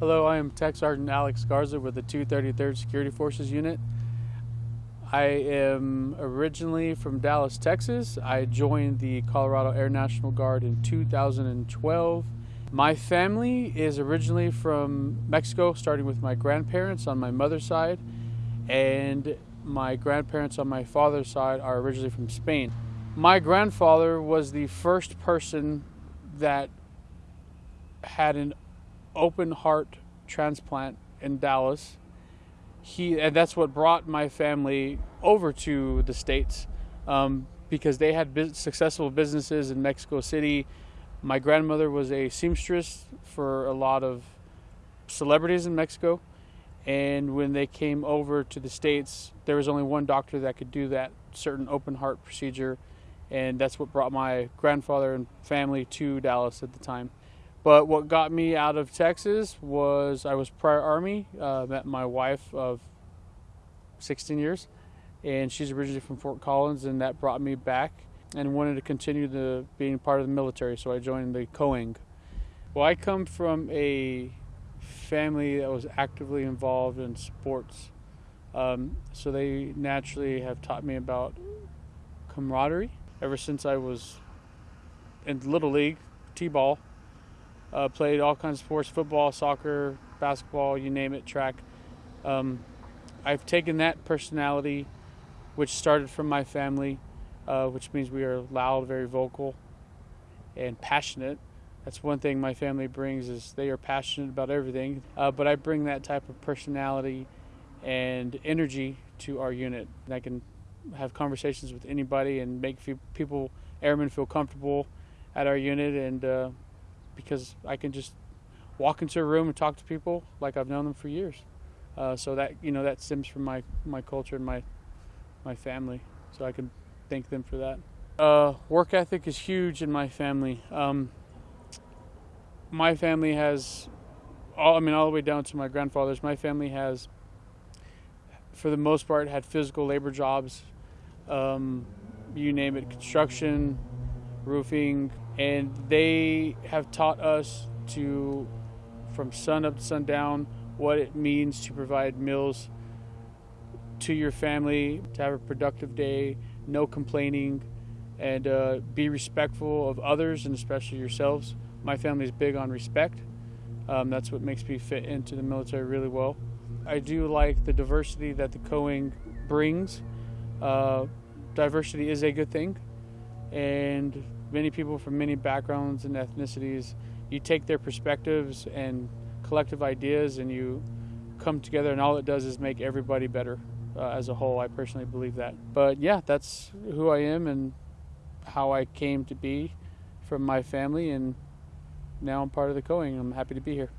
Hello, I am Tech Sergeant Alex Garza with the 233rd Security Forces Unit. I am originally from Dallas, Texas. I joined the Colorado Air National Guard in 2012. My family is originally from Mexico, starting with my grandparents on my mother's side, and my grandparents on my father's side are originally from Spain. My grandfather was the first person that had an open heart transplant in Dallas. He and that's what brought my family over to the states um, because they had successful businesses in Mexico City. My grandmother was a seamstress for a lot of celebrities in Mexico, and when they came over to the states, there was only one doctor that could do that certain open heart procedure, and that's what brought my grandfather and family to Dallas at the time. But what got me out of Texas was I was prior Army, uh, met my wife of 16 years, and she's originally from Fort Collins, and that brought me back and wanted to continue the being part of the military, so I joined the COANG. Well, I come from a family that was actively involved in sports, um, so they naturally have taught me about camaraderie ever since I was in little league, t-ball uh, played all kinds of sports football, soccer, basketball, you name it, track. Um, I've taken that personality, which started from my family, uh, which means we are loud, very vocal, and passionate. That's one thing my family brings is they are passionate about everything. Uh, but I bring that type of personality and energy to our unit. And I can have conversations with anybody and make people, airmen, feel comfortable at our unit and uh, because I can just walk into a room and talk to people like I've known them for years. Uh, so that you know that stems from my my culture and my my family. So I can thank them for that. Uh, work ethic is huge in my family. Um, my family has, all I mean, all the way down to my grandfather's. My family has, for the most part, had physical labor jobs. Um, you name it, construction, roofing, and they have taught us to, from sun up to sundown, what it means to provide meals to your family, to have a productive day, no complaining, and uh, be respectful of others and especially yourselves. My family is big on respect. Um, that's what makes me fit into the military really well. I do like the diversity that the COANG brings. Uh, diversity is a good thing, and many people from many backgrounds and ethnicities. You take their perspectives and collective ideas and you come together, and all it does is make everybody better uh, as a whole. I personally believe that. But yeah, that's who I am and how I came to be from my family, and now I'm part of the COANG. I'm happy to be here.